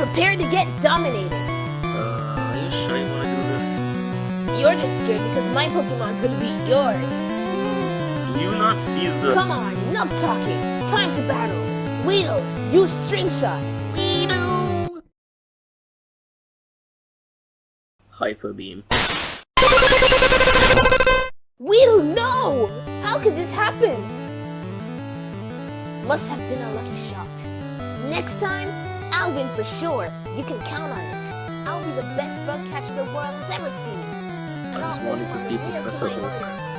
Prepare to get dominated. Uh, are you sure you want to do this? You're just scared because my Pokemon's gonna be yours. Do you not see the... Come on, enough talking. Time to battle. Weedle, use String Shot. Weedle! Hyper Beam. Weedle, no! How could this happen? Must have been a lucky shot. Next time, I'll win for sure. You can count on it. I'll be the best bug catcher the world has ever seen. I just wanted to see Professor Oak.